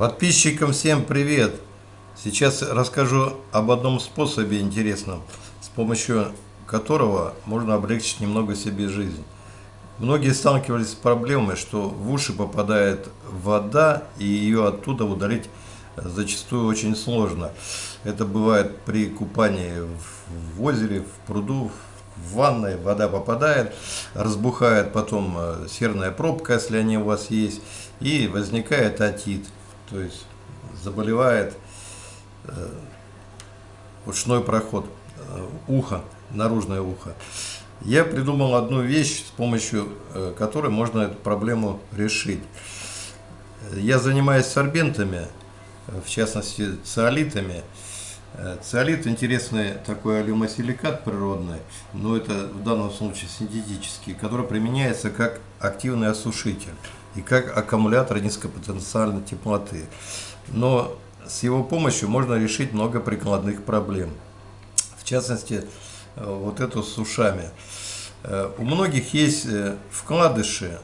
Подписчикам всем привет! Сейчас расскажу об одном способе интересном, с помощью которого можно облегчить немного себе жизнь. Многие сталкивались с проблемой, что в уши попадает вода, и ее оттуда удалить зачастую очень сложно. Это бывает при купании в озере, в пруду, в ванной, вода попадает, разбухает потом э, серная пробка, если они у вас есть, и возникает отит, то есть заболевает э, ушной проход, э, ухо, наружное ухо. Я придумал одну вещь, с помощью которой можно эту проблему решить. Я занимаюсь сорбентами, в частности циолитами. Э, циолит интересный такой алюмосиликат природный, но это в данном случае синтетический, который применяется как активный осушитель и как аккумулятор низкопотенциальной теплоты. Но с его помощью можно решить много прикладных проблем. В частности, э, вот эту с ушами. Э, у многих есть вкладыши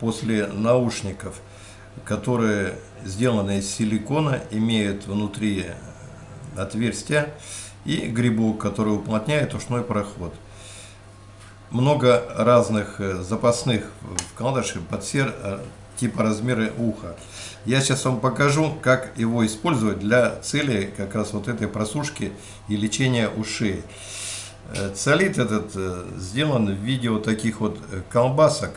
после наушников, которые сделаны из силикона, имеют внутри отверстия и грибок, который уплотняет ушной проход. Много разных э, запасных вкладышей под все э, типа размеры уха. Я сейчас вам покажу, как его использовать для цели как раз вот этой просушки и лечения ушей. Э, Циолит этот сделан в виде вот таких вот колбасок,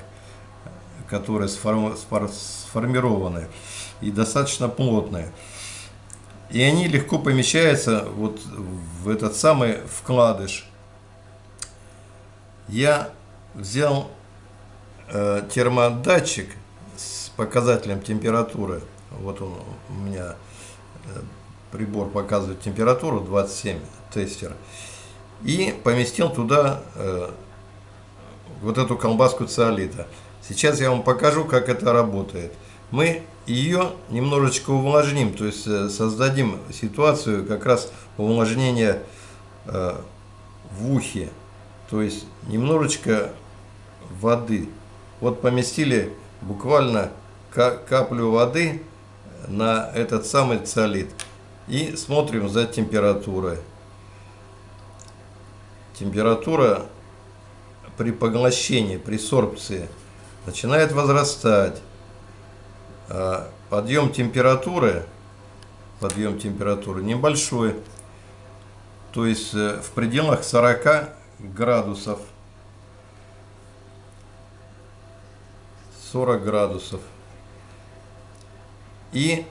которые сформированы и достаточно плотные. И они легко помещаются вот в этот самый вкладыш. Я взял э, термодатчик с показателем температуры. Вот он у меня э, прибор показывает температуру 27 тестер. И поместил туда э, вот эту колбаску циолита. Сейчас я вам покажу, как это работает мы ее немножечко увлажним, то есть э, создадим ситуацию как раз увлажнения э, в ухе, то есть немножечко воды. Вот поместили буквально каплю воды на этот самый циолит и смотрим за температурой. Температура при поглощении, при сорбции начинает возрастать. А, подъем температуры, подъем температуры небольшой, то есть э, в пределах 40 градусов. 40 градусов. И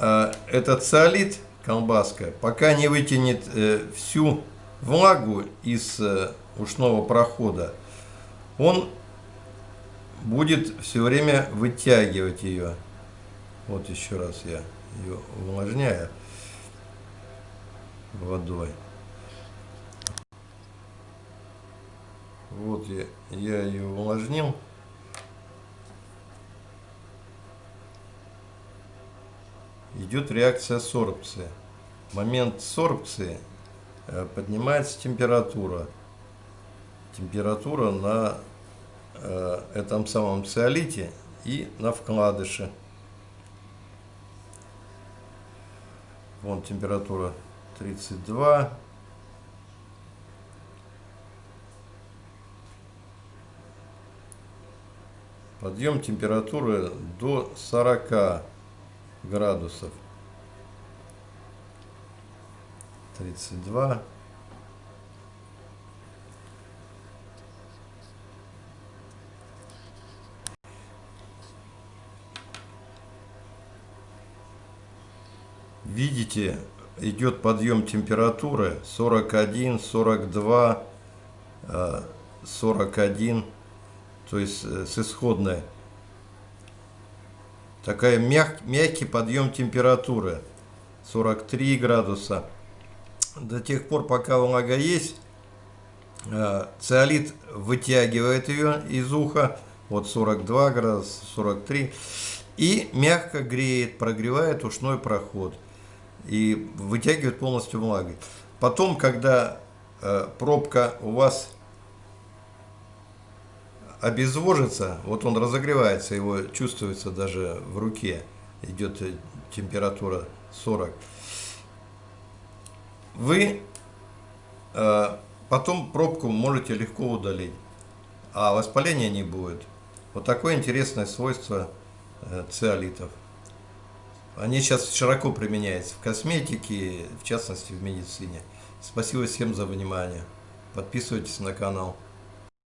э, этот циолит, колбаска, пока не вытянет э, всю влагу из э, ушного прохода, он будет все время вытягивать ее. Вот еще раз я ее увлажняю водой. Вот я, я ее увлажнил. Идет реакция сорбции. В момент сорбции э, поднимается температура. Температура на э, этом самом циолите и на вкладыше. Вон температура 32. Подъем температуры до 40 градусов. 32. видите, идет подъем температуры 41, 42, 41, то есть э, с исходной. Такая мяг, мягкий подъем температуры 43 градуса. До тех пор, пока влага есть, э, циолит вытягивает ее из уха, вот 42 градуса, 43, и мягко греет, прогревает ушной проход и вытягивает полностью влагой. Потом, когда э, пробка у вас обезвожится, вот он разогревается, его чувствуется даже в руке, идет э, температура 40. Вы э, потом пробку можете легко удалить, а воспаления не будет. Вот такое интересное свойство э, циолитов. Они сейчас широко применяются в косметике, в частности в медицине. Спасибо всем за внимание. Подписывайтесь на канал.